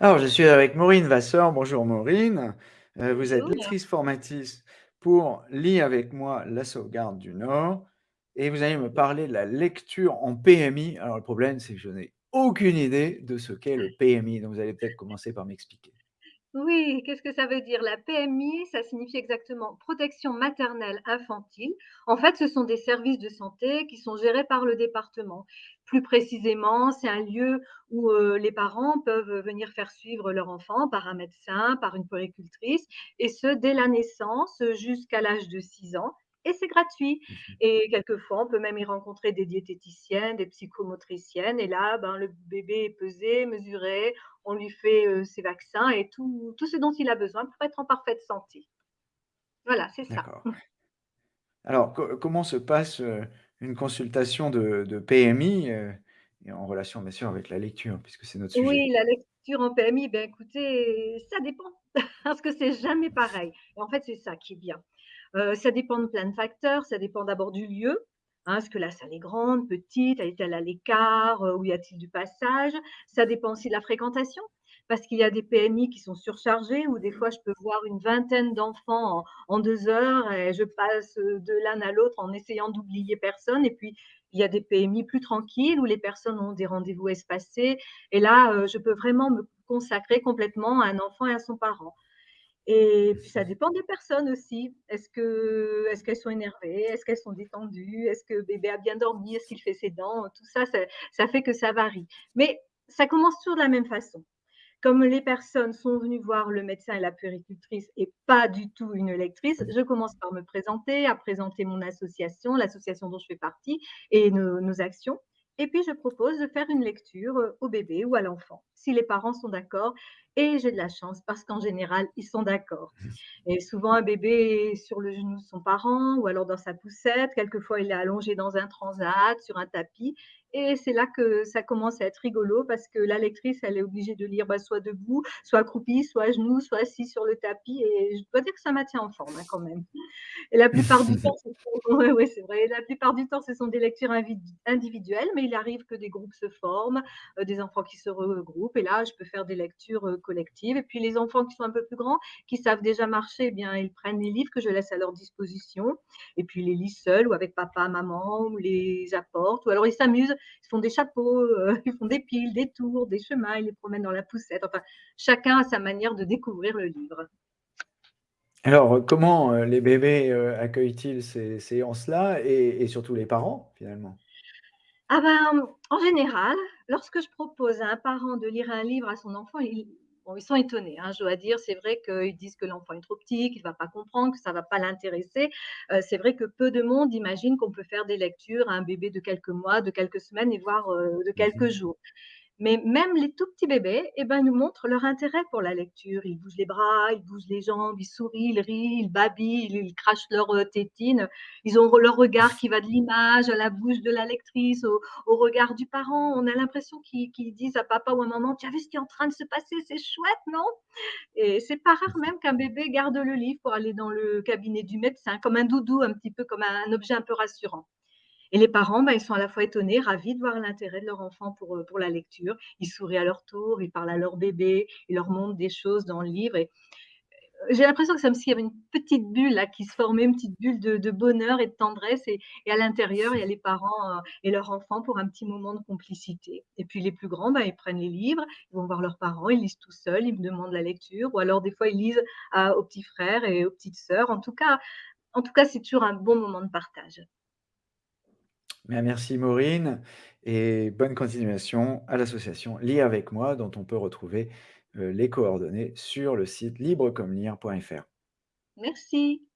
Alors, je suis avec Maureen Vasseur. Bonjour Maureen. Heu, vous êtes Bonjour. lectrice formatrice pour Lis avec moi la sauvegarde du Nord et vous allez me parler de la lecture en PMI. Alors le problème, c'est que je n'ai aucune idée de ce qu'est le PMI, donc vous allez peut-être commencer par m'expliquer. Oui, qu'est-ce que ça veut dire? La PMI, ça signifie exactement protection maternelle infantile. En fait, ce sont des services de santé qui sont gérés par le département. Plus précisément, c'est un lieu où, heu, les parents peuvent venir faire suivre leur enfant par un médecin, par une puéricultrice et ce dès la naissance jusqu'à l'âge de 6 ans et c'est gratuit Mmh mh. et quelquefois, on peut même y rencontrer des diététiciennes, des psychomotriciennes et là, ben, le bébé est pesé, mesuré, on lui fait, ses vaccins et tout tout ce dont il a besoin pour être en parfaite santé. Voilà, c'est ça. Alors co comment se passe, une consultation de de PMI, et en relation bien sûr avec la lecture puisque c'est notre sujet? Oui, la lecture en PMI, ben, écoutez, ça dépend parce que c'est jamais pareil et en fait, c'est ça qui est bien. Heu, ça dépend de plein de facteurs, ça dépend d'abord du lieu, hein, est-ce que la salle est grande, petite, est-elle à l'écart, heu, ou y a-t-il du passage? Ça dépend aussi de la fréquentation, parce qu'il y a des PMI qui sont surchargés où des fois je peux voir une vingtaine d'enfants en en 2 heures et je passe, de l'un à l'autre en essayant d'oublier personne et puis il y a des PMI plus tranquilles où les personnes ont des rendez-vous espacés et là, heu, je peux vraiment me consacrer complètement à un enfant et à son parent et puis ça dépend des personnes aussi. Est-ce que est-ce qu'elles sont énervées? Est-ce qu'elles sont détendues? Est-ce que bébé a bien dormi? Est-ce qu'il fait ses dents? Tout ça, ça ça fait que ça varie. Mais ça commence toujours de la même façon. Comme les personnes sont venues voir le médecin et la puéricultrice et pas du tout une lectrice, je commence par me présenter, à présenter mon association, l'association dont je fais partie et nos nos actions. Et puis je propose de faire une lecture, heu, au bébé ou à l'enfant, si les parents sont d'accord et j'ai de la chance parce qu'en général, ils sont d'accord. Et souvent un bébé est sur le genou de son parent ou alors dans sa poussette, quelquefois il est allongé dans un transat, sur un tapis et c'est là que ça commence à être rigolo parce que la lectrice, elle est obligée de lire, bah, soit debout, soit accroupie, soit à genoux, soit assise sur le tapis et je dois dire que ça maintient en forme, hein, quand même. Et la plupart du temps, ce sont ouais, ouais, c'est vrai, la plupart du temps, ce sont des lectures individuelles, mais il arrive que des groupes se forment, heu, des enfants qui se regroupent et là, je peux faire des lectures, heu, collectives et puis les enfants qui sont un peu plus grands, qui savent déjà marcher, eh bien, ils prennent les livres que je laisse à leur disposition. Et puis ils les lisent seuls ou avec papa, maman ou les apportent. Ou alors ils s'amusent, ils font des chapeaux, heu, ils font des piles, des tours, des chemins, ils les promènent dans la poussette, enfin, chacun a sa manière de découvrir le livre. Alors, comment, heu, les bébés, heu, accueillent-ils ces séances-là et et surtout les parents, finalement? Ah ben, en général, lorsque je propose à un parent de lire un livre à son enfant, ils bon, ils sont étonnés, hein, je dois dire. C'est vrai qu'ils disent que l'enfant est trop petit, qu'il va pas comprendre, que ça va pas l'intéresser. Heu, c'est vrai que peu de monde imagine qu'on peut faire des lectures à un bébé de quelques mois, de quelques semaines et voire, heu, de Mmh quelques mh. jours. Mais même les tout petits bébés et ben, nous montrent leur intérêt pour la lecture. Ils bougent les bras, ils bougent les jambes, ils sourient, ils rient, ils babillent, ils crachent leur, heu, tétine. Ils ont leur regard qui va de l'image à la bouche de la lectrice, au regard du parent. On a l'impression qu'ils qu'ils disent à papa ou à maman: «Tu as vu ce qui est en train de se passer? C'est chouette, non?» et c'est pas rare même qu'un bébé garde le livre pour aller dans le cabinet du médecin, comme un doudou, un petit peu comme un objet un peu rassurant. Et les parents, bah, ils sont à la fois étonnés, ravis de voir l'intérêt de leur enfant pour, heu, pour la lecture. Ils sourient à leur tour, ils parlent à leur bébé, ils leur montrent des choses dans le livre et heu, j'ai l'impression que c'est comme s'il une petite bulle là qui se formait, une petite bulle de bonheur et de tendresse et à l'intérieur, il y a les parents, heu, et leur enfant pour un petit moment de complicité. Et puis les plus grands, bah, ils prennent les livres, ils vont voir leurs parents, ils lisent tout seuls, ils me demandent la lecture ou alors des fois ils lisent aux petits frères et aux petites sœurs. En tout cas en tout cas, c'est toujours un bon moment de partage. Bien, merci Maureen et bonne continuation à l'association Lis avec moi dont on peut retrouver, heu, les coordonnées sur le site librecomlire.fr. Merci.